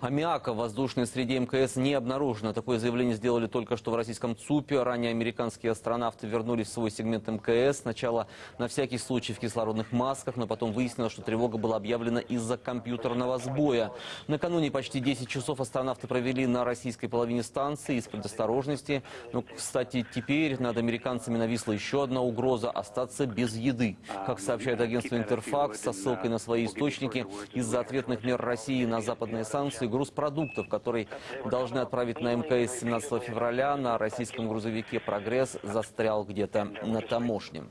Аммиака в воздушной среде МКС не обнаружено. Такое заявление сделали только что в российском ЦУПе. Ранее американские астронавты вернулись в свой сегмент МКС. Сначала на всякий случай в кислородных масках, но потом выяснилось, что тревога была объявлена из-за компьютерного сбоя. Накануне почти 10 часов астронавты провели на российской половине станции из предосторожности. Но, кстати, теперь над американцами нависла еще одна угроза – остаться без еды. Как сообщает агентство «Интерфакс» со ссылкой на свои источники, из-за ответных мер России на западные санкции груз продуктов, который должны отправить на МКС 17 февраля, на российском грузовике «Прогресс» застрял где-то на таможне.